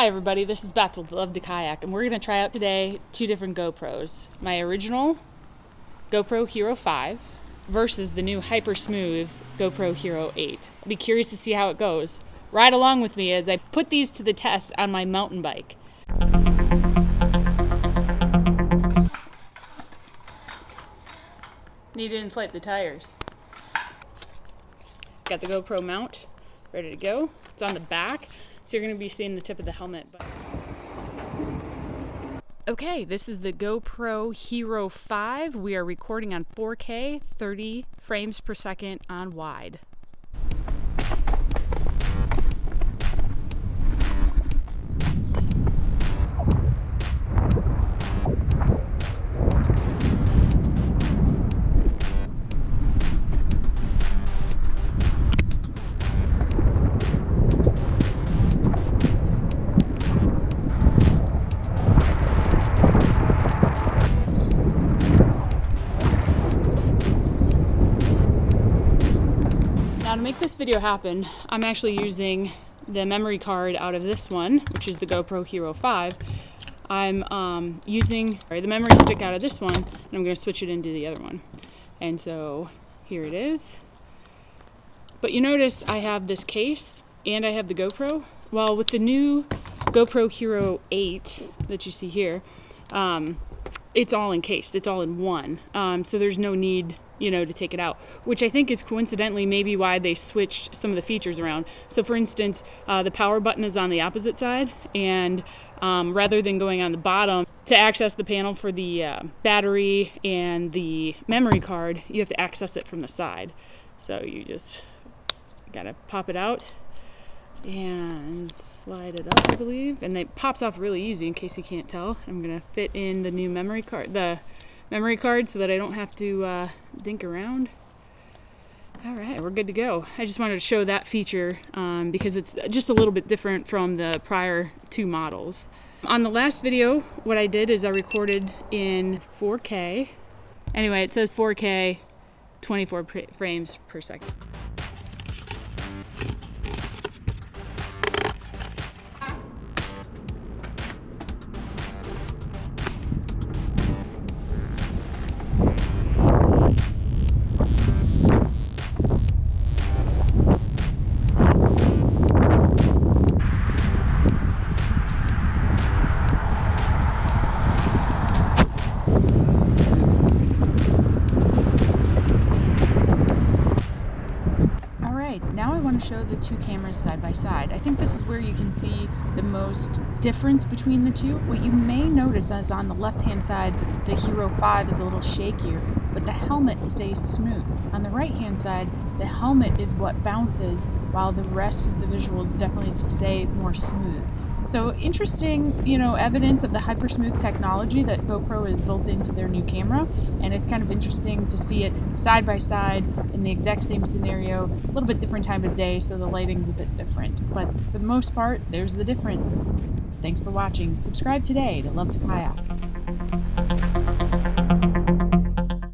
Hi everybody, this is Beth with Love to Kayak and we're going to try out today two different GoPros. My original GoPro Hero 5 versus the new Hyper Smooth GoPro Hero 8. I'll be curious to see how it goes. Ride along with me as I put these to the test on my mountain bike. Need to inflate the tires. Got the GoPro mount ready to go. It's on the back. So you're going to be seeing the tip of the helmet. But... Okay, this is the GoPro Hero 5. We are recording on 4K, 30 frames per second on wide. To make this video happen, I'm actually using the memory card out of this one, which is the GoPro Hero 5. I'm um, using the memory stick out of this one, and I'm going to switch it into the other one. And so here it is. But you notice I have this case and I have the GoPro. Well, with the new GoPro Hero 8 that you see here, um, it's all encased. It's all in one. Um, so there's no need you know, to take it out, which I think is coincidentally maybe why they switched some of the features around. So, for instance, uh, the power button is on the opposite side, and um, rather than going on the bottom to access the panel for the uh, battery and the memory card, you have to access it from the side. So, you just gotta pop it out and slide it up, I believe, and it pops off really easy in case you can't tell. I'm gonna fit in the new memory card, the memory card so that I don't have to uh, dink around. All right, we're good to go. I just wanted to show that feature um, because it's just a little bit different from the prior two models. On the last video, what I did is I recorded in 4K. Anyway, it says 4K, 24 frames per second. Show the two cameras side by side. I think this is where you can see the most difference between the two. What you may notice is on the left hand side, the Hero 5 is a little shakier, but the helmet stays smooth. On the right hand side, the helmet is what bounces while the rest of the visuals definitely stay more smooth. So interesting, you know, evidence of the hypersmooth technology that GoPro has built into their new camera, and it's kind of interesting to see it side by side in the exact same scenario, a little bit different time of day, so the lighting's a bit different. But for the most part, there's the difference. Thanks for watching. Subscribe today to Love to Kayak.